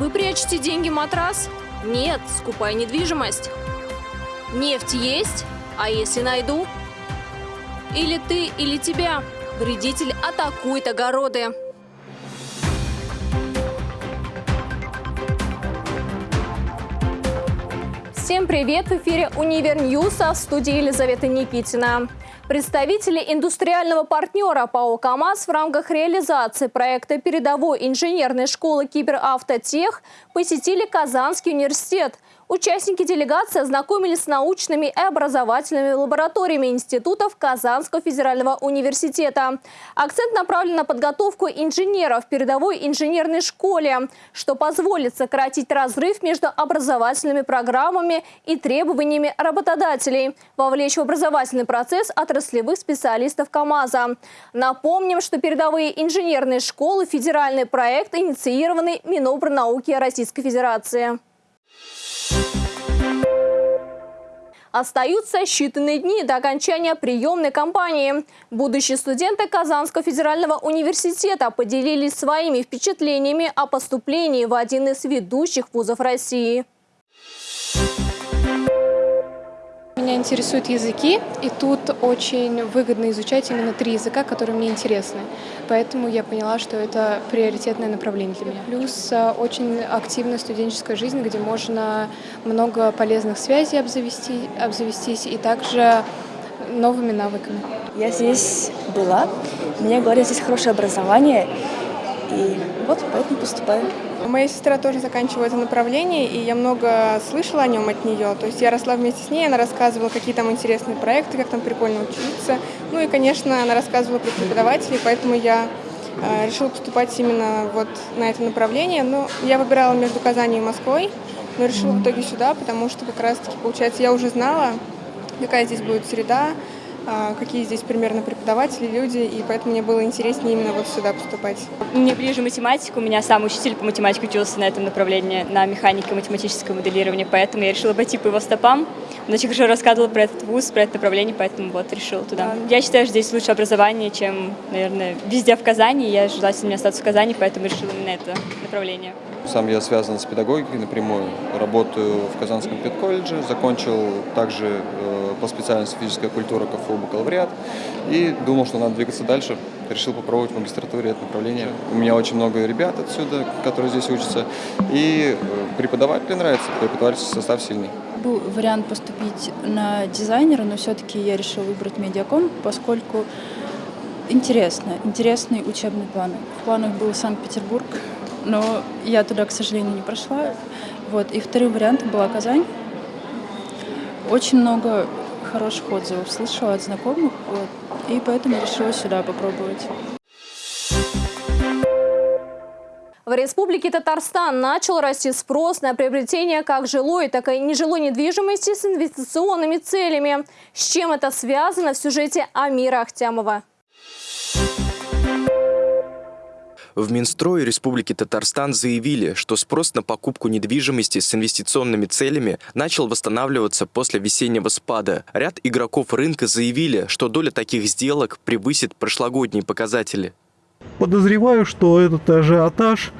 Вы прячете деньги в матрас? Нет, скупая недвижимость. Нефть есть? А если найду? Или ты, или тебя. Вредитель атакует огороды. Всем привет! В эфире «Универ Ньюса» в студии Елизавета Никитина. Представители индустриального партнера ПАО «КамАЗ» в рамках реализации проекта передовой инженерной школы «Киберавтотех» посетили Казанский университет – Участники делегации ознакомились с научными и образовательными лабораториями институтов Казанского федерального университета. Акцент направлен на подготовку инженеров в передовой инженерной школе, что позволит сократить разрыв между образовательными программами и требованиями работодателей, вовлечь в образовательный процесс отраслевых специалистов КАМАЗа. Напомним, что передовые инженерные школы – федеральный проект, инициированный Минобрнауки Российской Федерации. Остаются считанные дни до окончания приемной кампании. Будущие студенты Казанского федерального университета поделились своими впечатлениями о поступлении в один из ведущих вузов России. Меня интересуют языки, и тут очень выгодно изучать именно три языка, которые мне интересны. Поэтому я поняла, что это приоритетное направление для меня. Плюс э, очень активная студенческая жизнь, где можно много полезных связей обзавести, обзавестись и также новыми навыками. Я здесь была, мне говорят, здесь хорошее образование, и вот поэтому поступаю. Моя сестра тоже заканчивает это направление, и я много слышала о нем от нее. То есть я росла вместе с ней, она рассказывала, какие там интересные проекты, как там прикольно учиться. Ну и, конечно, она рассказывала про преподавателей, поэтому я э, решила поступать именно вот на это направление. Но я выбирала между Казани и Москвой, но решила в итоге сюда, потому что как раз-таки, получается, я уже знала, какая здесь будет среда, какие здесь примерно преподаватели, люди, и поэтому мне было интереснее именно вот сюда поступать. Мне ближе математика, у меня сам учитель по математике учился на этом направлении, на механике математическое моделирование, поэтому я решила пойти по его стопам. Он очень хорошо рассказывал про этот вуз, про это направление, поэтому вот решила туда. Я считаю, что здесь лучше образование, чем, наверное, везде в Казани. Я желательно остаться в Казани, поэтому решила именно это направление. Сам я связан с педагогикой напрямую. Работаю в Казанском педколледже, закончил также э, по специальности физическая культура КФУ бакалавриат и думал, что надо двигаться дальше. Решил попробовать в магистратуре это направление. У меня очень много ребят отсюда, которые здесь учатся, и э, преподаватели нравятся, преподавательский состав сильный. Был вариант поступить на дизайнера, но все-таки я решила выбрать медиаком, поскольку интересно, интересный учебный план. В планах был Санкт-Петербург, но я туда, к сожалению, не прошла. Вот. И вторым вариантом была Казань. Очень много хороших отзывов слышала от знакомых, вот, и поэтому решила сюда попробовать. В Республике Татарстан начал расти спрос на приобретение как жилой, так и нежилой недвижимости с инвестиционными целями. С чем это связано в сюжете Амира Ахтямова? В Минстрое Республики Татарстан заявили, что спрос на покупку недвижимости с инвестиционными целями начал восстанавливаться после весеннего спада. Ряд игроков рынка заявили, что доля таких сделок превысит прошлогодние показатели. Подозреваю, что этот ажиотаж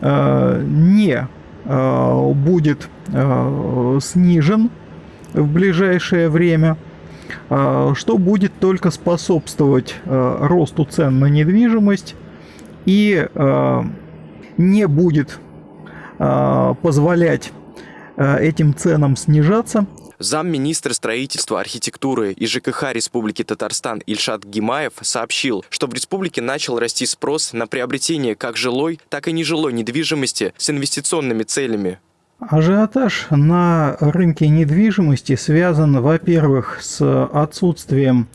э, не э, будет э, снижен в ближайшее время, э, что будет только способствовать э, росту цен на недвижимость и э, не будет э, позволять э, этим ценам снижаться. Замминистра строительства, архитектуры и ЖКХ Республики Татарстан Ильшат Гимаев сообщил, что в республике начал расти спрос на приобретение как жилой, так и нежилой недвижимости с инвестиционными целями. Ажиотаж на рынке недвижимости связан, во-первых, с отсутствием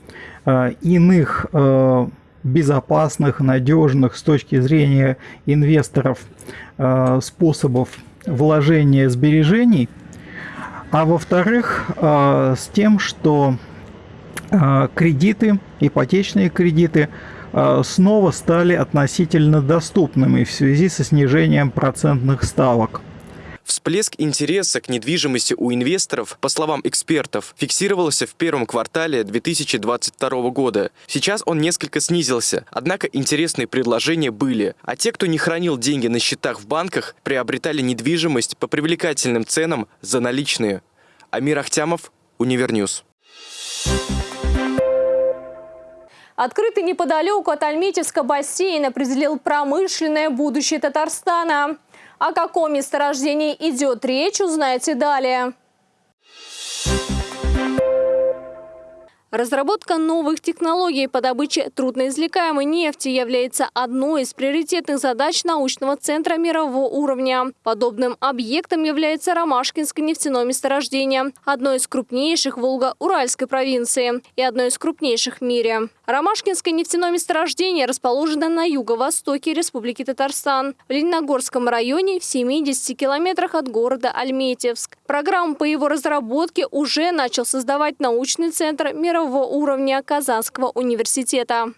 э, иных э, безопасных, надежных с точки зрения инвесторов э, способов вложения сбережений, а во-вторых, э, с тем, что э, кредиты, ипотечные кредиты снова стали относительно доступными в связи со снижением процентных ставок. Всплеск интереса к недвижимости у инвесторов, по словам экспертов, фиксировался в первом квартале 2022 года. Сейчас он несколько снизился, однако интересные предложения были. А те, кто не хранил деньги на счетах в банках, приобретали недвижимость по привлекательным ценам за наличные. Амир Ахтямов, Univer News. Открытый неподалеку от Альметьевска бассейн определил промышленное будущее Татарстана. О каком месторождении идет речь, узнаете далее. Разработка новых технологий по добыче трудноизвлекаемой нефти является одной из приоритетных задач научного центра мирового уровня. Подобным объектом является Ромашкинское нефтяное месторождение, одно из крупнейших Волго-Уральской провинции и одно из крупнейших в мире. Ромашкинское нефтяное месторождение расположено на юго-востоке Республики Татарстан, в Лениногорском районе в 70 километрах от города Альметьевск. Программу по его разработке уже начал создавать научный центр мирового первого уровня Казанского университета.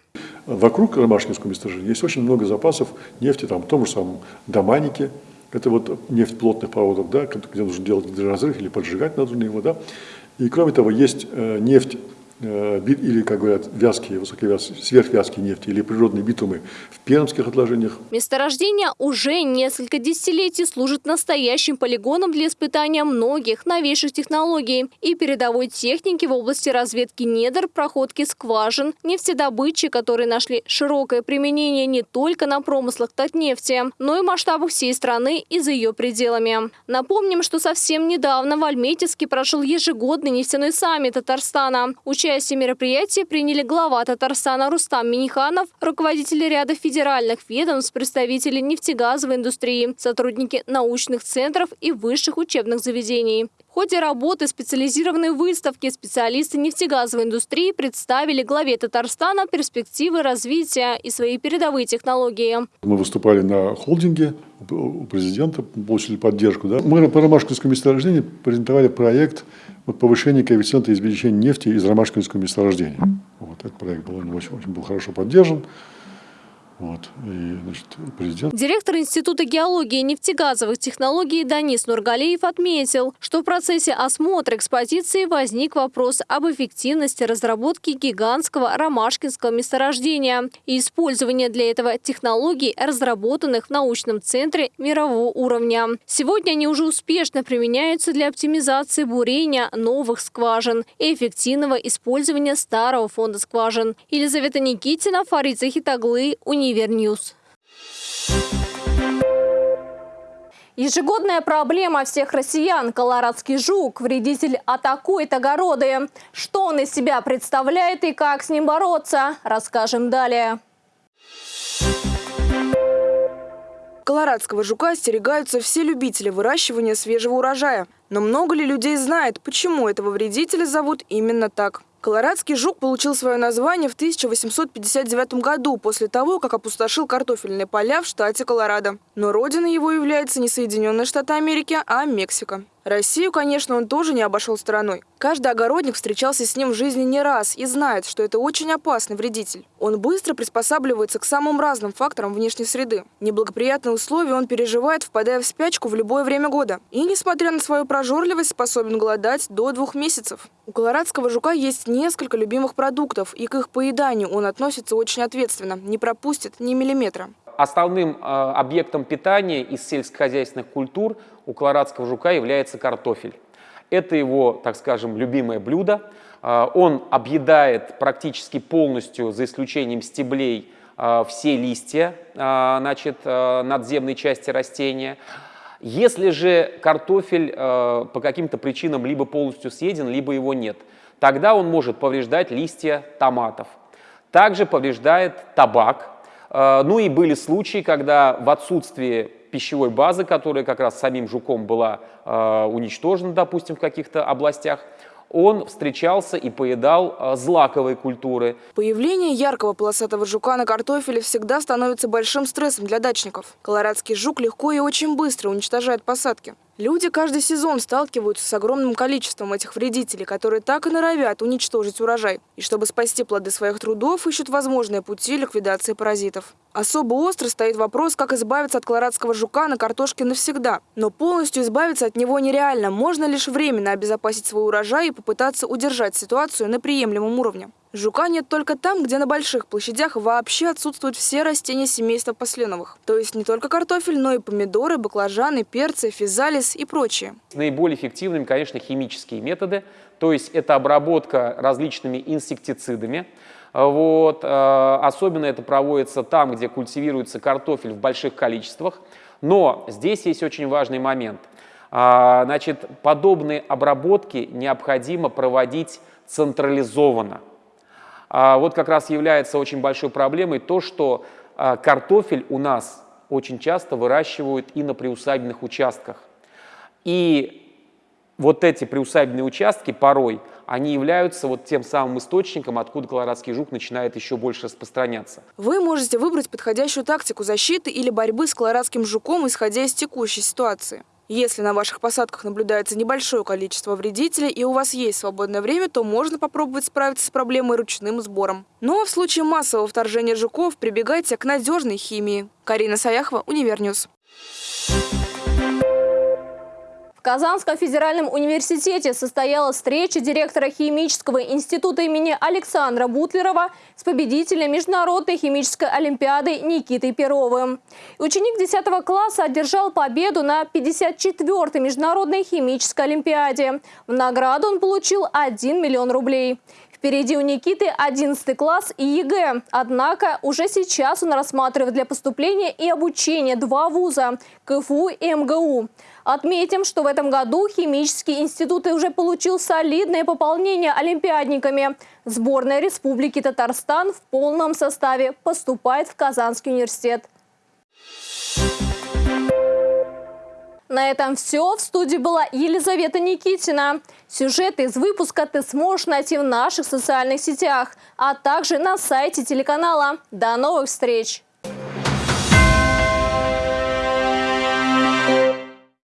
Вокруг Ромашкинского месторождения есть очень много запасов нефти, там, в том же самом Доманике, это вот нефть плотных проводов, да, где нужно делать разрыв или поджигать нужно его. Да. И кроме того, есть э, нефть или, как говорят, вязкие, высоковязкие, сверхвязкие нефти или природные битумы в пермских отложениях. Месторождение уже несколько десятилетий служит настоящим полигоном для испытания многих новейших технологий и передовой техники в области разведки недр, проходки скважин, нефтедобычи, которые нашли широкое применение не только на промыслах Татнефти, но и масштабах всей страны и за ее пределами. Напомним, что совсем недавно в Альметьевске прошел ежегодный нефтяной саммит Татарстана. Участие в мероприятии приняли глава Татарстана Рустам Миниханов, руководители ряда федеральных ведомств, представители нефтегазовой индустрии, сотрудники научных центров и высших учебных заведений. В ходе работы специализированной выставки специалисты нефтегазовой индустрии представили главе Татарстана перспективы развития и свои передовые технологии. Мы выступали на холдинге у президента, получили поддержку. Да? Мы по Ромашковскому месторождению презентовали проект вот повышение коэффициента извлечения нефти из ромашкинского месторождения. Вот этот проект был, очень, очень был хорошо поддержан. Вот. И, значит, президент... Директор Института геологии и нефтегазовых технологий Данис Нургалиев отметил, что в процессе осмотра экспозиции возник вопрос об эффективности разработки гигантского ромашкинского месторождения и использования для этого технологий, разработанных в научном центре мирового уровня. Сегодня они уже успешно применяются для оптимизации бурения новых скважин и эффективного использования старого фонда скважин. Елизавета Никитина, Фарид Захит-оглы, Университет Univer News. Ежегодная проблема всех россиян – колорадский жук. Вредитель атакует огороды. Что он из себя представляет и как с ним бороться, расскажем далее. Колорадского жука остерегаются все любители выращивания свежего урожая. Но много ли людей знает, почему этого вредителя зовут именно так? Колорадский жук получил свое название в 1859 году, после того, как опустошил картофельные поля в штате Колорадо. Но родиной его является не Соединенные Штаты Америки, а Мексика. Россию, конечно, он тоже не обошел стороной. Каждый огородник встречался с ним в жизни не раз и знает, что это очень опасный вредитель. Он быстро приспосабливается к самым разным факторам внешней среды. Неблагоприятные условия он переживает, впадая в спячку в любое время года. И, несмотря на свою прожорливость, способен голодать до двух месяцев. У колорадского жука есть несколько любимых продуктов, и к их поеданию он относится очень ответственно, не пропустит ни миллиметра. Основным э, объектом питания из сельскохозяйственных культур у колорадского жука является картофель. Это его, так скажем, любимое блюдо. Э, он объедает практически полностью, за исключением стеблей, э, все листья значит, надземной части растения. Если же картофель по каким-то причинам либо полностью съеден, либо его нет, тогда он может повреждать листья томатов. Также повреждает табак, ну и были случаи, когда в отсутствии пищевой базы, которая как раз самим жуком была а, уничтожена, допустим, в каких-то областях, он встречался и поедал а, злаковые культуры. Появление яркого полосатого жука на картофеле всегда становится большим стрессом для дачников. Колорадский жук легко и очень быстро уничтожает посадки. Люди каждый сезон сталкиваются с огромным количеством этих вредителей, которые так и норовят уничтожить урожай. И чтобы спасти плоды своих трудов, ищут возможные пути ликвидации паразитов. Особо остро стоит вопрос, как избавиться от колорадского жука на картошке навсегда. Но полностью избавиться от него нереально. Можно лишь временно обезопасить свой урожай и попытаться удержать ситуацию на приемлемом уровне. Жука нет только там, где на больших площадях вообще отсутствуют все растения семейства посленовых. То есть не только картофель, но и помидоры, баклажаны, перцы, физалис и прочее. Наиболее эффективными, конечно, химические методы. То есть это обработка различными инсектицидами. Вот. Э, особенно это проводится там, где культивируется картофель в больших количествах. Но здесь есть очень важный момент. А, значит, подобные обработки необходимо проводить централизованно. А вот как раз является очень большой проблемой то, что а, картофель у нас очень часто выращивают и на приусадебных участках. И вот эти приусадебные участки порой, они являются вот тем самым источником, откуда колорадский жук начинает еще больше распространяться. Вы можете выбрать подходящую тактику защиты или борьбы с колорадским жуком, исходя из текущей ситуации. Если на ваших посадках наблюдается небольшое количество вредителей и у вас есть свободное время, то можно попробовать справиться с проблемой ручным сбором. Ну а в случае массового вторжения жуков прибегайте к надежной химии. Карина Саяхова, Univer News. Казанском федеральном университете состоялась встреча директора Химического института имени Александра Бутлерова с победителем Международной химической олимпиады Никитой Перовым. Ученик 10 класса одержал победу на 54-й Международной химической олимпиаде. В награду он получил 1 миллион рублей. Впереди у Никиты 11 класс и ЕГЭ. Однако уже сейчас он рассматривает для поступления и обучения два вуза – КФУ и МГУ. Отметим, что в этом году химический институт уже получил солидное пополнение олимпиадниками. Сборная Республики Татарстан в полном составе поступает в Казанский университет. На этом все. В студии была Елизавета Никитина. Сюжеты из выпуска ты сможешь найти в наших социальных сетях, а также на сайте телеканала. До новых встреч!